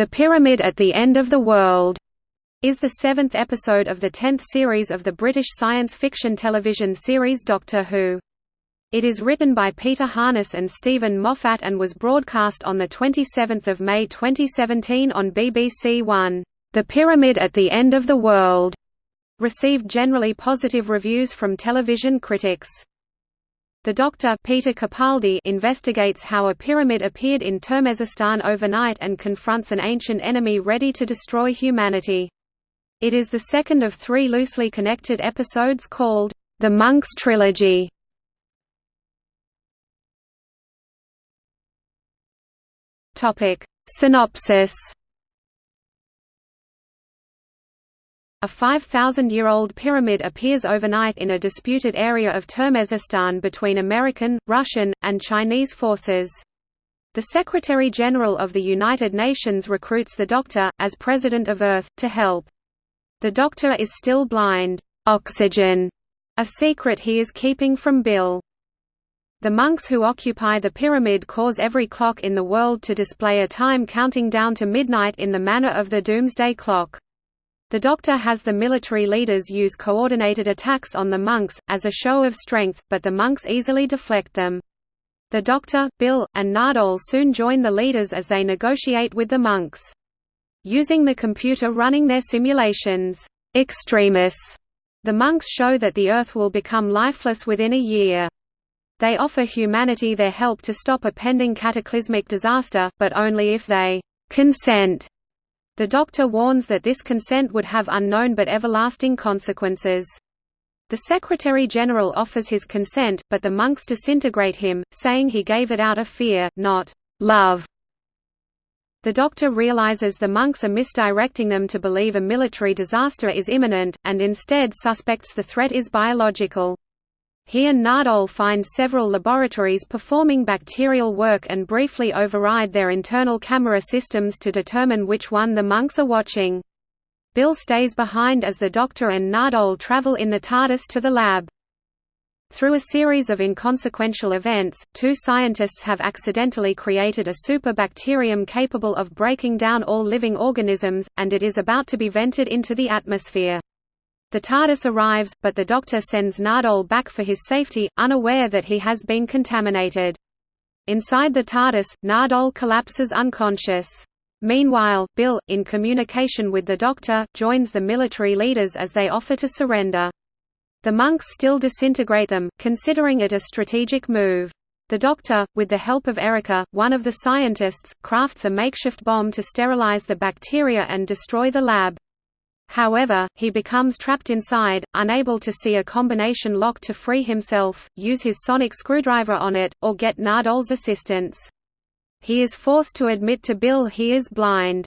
The Pyramid at the End of the World is the seventh episode of the tenth series of the British science fiction television series Doctor Who. It is written by Peter Harness and Steven Moffat and was broadcast on 27 May 2017 on BBC One. The Pyramid at the End of the World received generally positive reviews from television critics. The Doctor Peter Capaldi investigates how a pyramid appeared in Turmezistan overnight and confronts an ancient enemy ready to destroy humanity. It is the second of three loosely connected episodes called, The Monks Trilogy. Synopsis A 5,000-year-old pyramid appears overnight in a disputed area of Turmezistan between American, Russian, and Chinese forces. The Secretary-General of the United Nations recruits the Doctor, as President of Earth, to help. The Doctor is still blind. Oxygen, a secret he is keeping from Bill. The monks who occupy the pyramid cause every clock in the world to display a time counting down to midnight in the manner of the Doomsday Clock. The Doctor has the military leaders use coordinated attacks on the monks, as a show of strength, but the monks easily deflect them. The Doctor, Bill, and Nardole soon join the leaders as they negotiate with the monks. Using the computer running their simulations, Extremis, the monks show that the Earth will become lifeless within a year. They offer humanity their help to stop a pending cataclysmic disaster, but only if they consent. The Doctor warns that this consent would have unknown but everlasting consequences. The Secretary-General offers his consent, but the monks disintegrate him, saying he gave it out of fear, not love. The Doctor realizes the monks are misdirecting them to believe a military disaster is imminent, and instead suspects the threat is biological. He and Nardole find several laboratories performing bacterial work and briefly override their internal camera systems to determine which one the monks are watching. Bill stays behind as the Doctor and Nardole travel in the TARDIS to the lab. Through a series of inconsequential events, two scientists have accidentally created a superbacterium capable of breaking down all living organisms, and it is about to be vented into the atmosphere. The TARDIS arrives, but the Doctor sends Nardole back for his safety, unaware that he has been contaminated. Inside the TARDIS, Nardole collapses unconscious. Meanwhile, Bill, in communication with the Doctor, joins the military leaders as they offer to surrender. The monks still disintegrate them, considering it a strategic move. The Doctor, with the help of Erica, one of the scientists, crafts a makeshift bomb to sterilize the bacteria and destroy the lab. However, he becomes trapped inside, unable to see a combination lock to free himself, use his sonic screwdriver on it, or get Nardole's assistance. He is forced to admit to Bill he is blind.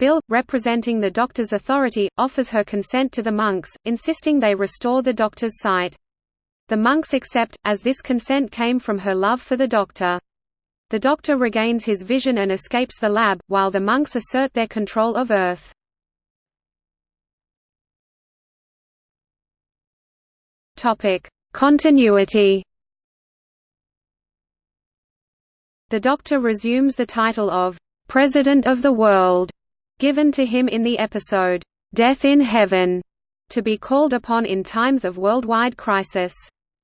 Bill, representing the doctor's authority, offers her consent to the monks, insisting they restore the doctor's sight. The monks accept, as this consent came from her love for the doctor. The doctor regains his vision and escapes the lab, while the monks assert their control of Earth. Continuity The Doctor resumes the title of President of the World given to him in the episode, "'Death in Heaven' to be called upon in times of worldwide crisis.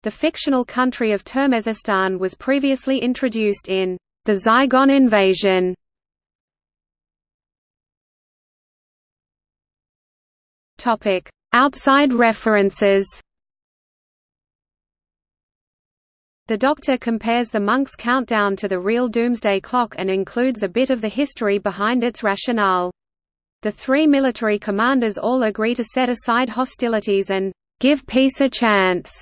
The fictional country of Turmezistan was previously introduced in The Zygon Invasion. Outside references The Doctor compares the monk's countdown to the real Doomsday Clock and includes a bit of the history behind its rationale. The three military commanders all agree to set aside hostilities and give peace a chance,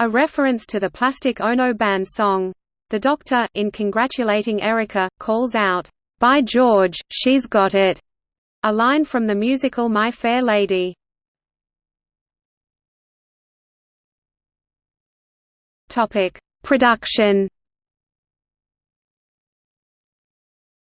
a reference to the Plastic Ono Band song. The Doctor, in congratulating Erica, calls out, "By George, she's got it!" a line from the musical My Fair Lady. Topic: Production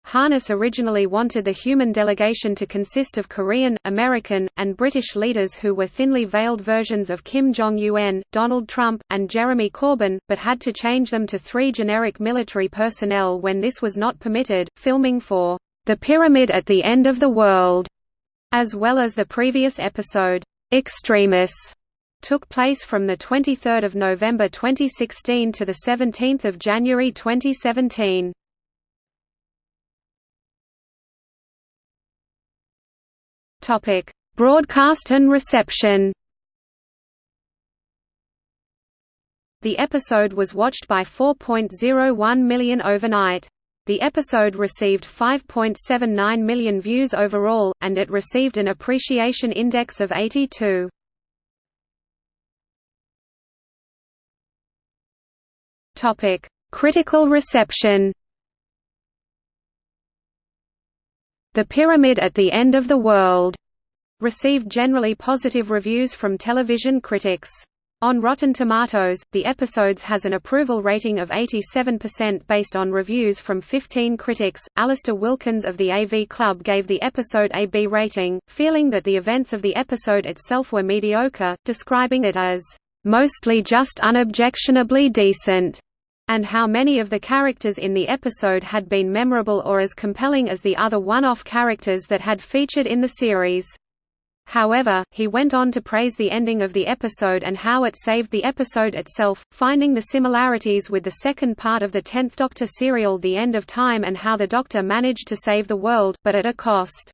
Harness originally wanted the human delegation to consist of Korean, American, and British leaders who were thinly veiled versions of Kim Jong-un, Donald Trump, and Jeremy Corbyn, but had to change them to three generic military personnel when this was not permitted. Filming for The Pyramid at the End of the World, as well as the previous episode, Extremis, took place from 23 November 2016 to 17 January 2017. Topic: Broadcast and reception The episode was watched by 4.01 million overnight. The episode received 5.79 million views overall, and it received an appreciation index of 82. Topic: Critical reception. The Pyramid at the End of the World received generally positive reviews from television critics. On Rotten Tomatoes, the episodes has an approval rating of 87% based on reviews from 15 critics. Alasdair Wilkins of the AV Club gave the episode a B rating, feeling that the events of the episode itself were mediocre, describing it as mostly just unobjectionably decent and how many of the characters in the episode had been memorable or as compelling as the other one-off characters that had featured in the series. However, he went on to praise the ending of the episode and how it saved the episode itself, finding the similarities with the second part of the Tenth Doctor serial The End of Time and how the Doctor managed to save the world, but at a cost.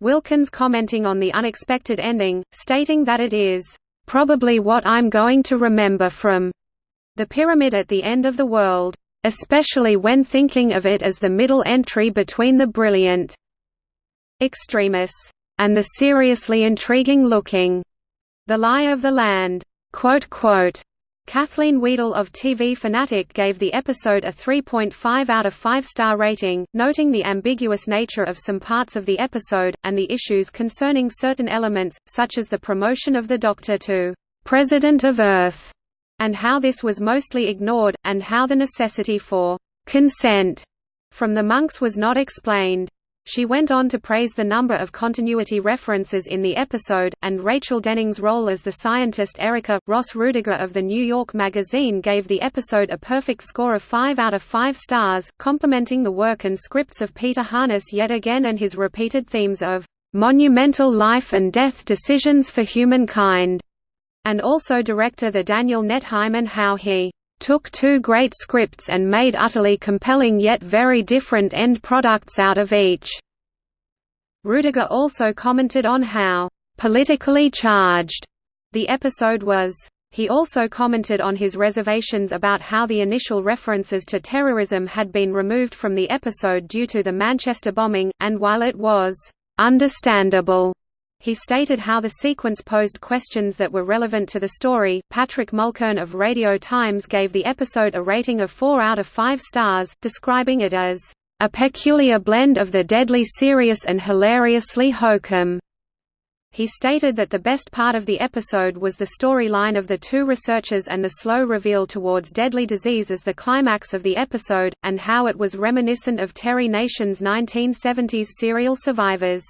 Wilkins commenting on the unexpected ending, stating that it is, "...probably what I'm going to remember from the pyramid at the end of the world, especially when thinking of it as the middle entry between the brilliant extremis and the seriously intriguing-looking The Lie of the Land. Kathleen Wiedel of TV Fanatic gave the episode a 3.5 out of 5 star rating, noting the ambiguous nature of some parts of the episode, and the issues concerning certain elements, such as the promotion of the Doctor to "'President of Earth' and how this was mostly ignored, and how the necessity for consent from the monks was not explained. She went on to praise the number of continuity references in the episode, and Rachel Denning's role as the scientist Erica. Ross Ruediger of the New York Magazine gave the episode a perfect score of 5 out of 5 stars, complimenting the work and scripts of Peter Harness yet again and his repeated themes of monumental life and death decisions for humankind and also director the Daniel Nettheim and how he took two great scripts and made utterly compelling yet very different end products out of each." Ruediger also commented on how "...politically charged," the episode was. He also commented on his reservations about how the initial references to terrorism had been removed from the episode due to the Manchester bombing, and while it was "...understandable," He stated how the sequence posed questions that were relevant to the story. Patrick Mulkern of Radio Times gave the episode a rating of 4 out of 5 stars, describing it as a peculiar blend of the deadly serious and hilariously hokum. He stated that the best part of the episode was the storyline of the two researchers and the slow reveal towards deadly disease as the climax of the episode, and how it was reminiscent of Terry Nation's 1970s serial Survivors.